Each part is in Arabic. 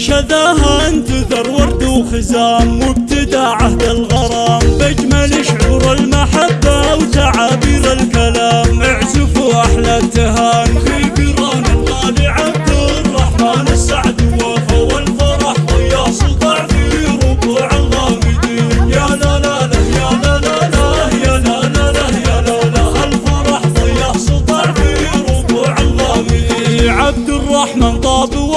شذاها انتثر ورد وخزام وابتدى عهد الغرام. بأجمل شعور المحبة وتعابير الكلام اعزفوا أحلى التهان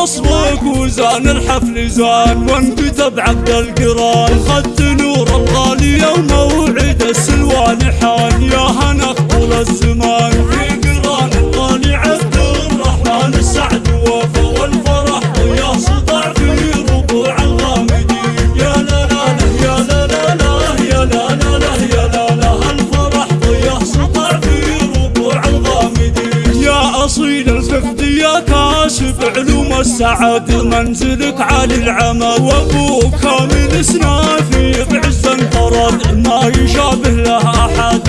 وصفك وزان الحفل زان وانكتب عبد القران. خدت نور الغالي وموعد السلوان حان. يا هنا طول الزمان. في قران الغالي عبد الرحمن السعد في ربوع الغامدين. يا لا لا لا يا لا لا لا يا لا لا الفرح. في ربوع الغامدين. يا أصيل يا كاسب علوم السعد منزلك عالي العمد وأبوك كامل سنافي بعز انطرد ما يشابه له أحد.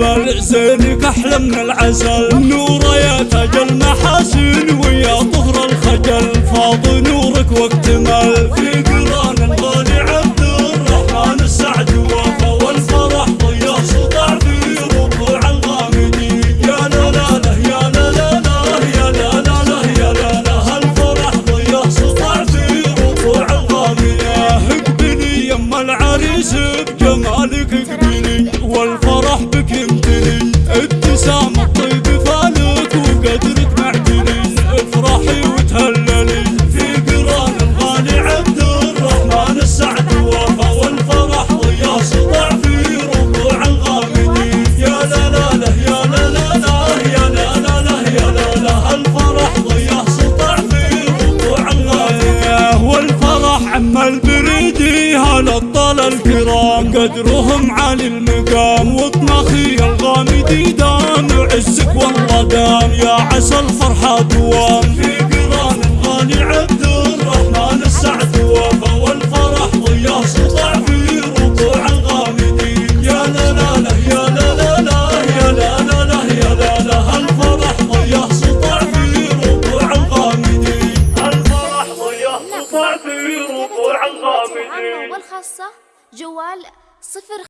الدبل زينك أحلى من العسل. نور يا تاج المحاسن ويا طهر الخجل. فاض نورك واكتمل يمتلي ابتسام الطيب فالك وقدرك افرحي وتهللي في قران الغالي عبد الرحمن السعد والفرح سطع في يا لا لا لا يا لا لا يا لا لا يا لا لا الفرح سطع في والفرح عم البريدي قدرهم عالي المقام وطنخي دام عزك والله دام يا عسى الفرحة دوام. في قران الغالي عبد الرحمن السعد وفا والفرح سطع في الغامدين. يا لا لا لا يا لا لا لا يا لا لا لا يا لا لا الفرح ضيا سطع في الغامدين. الفرح سطع في الغامدين. والخاصة جوال صفر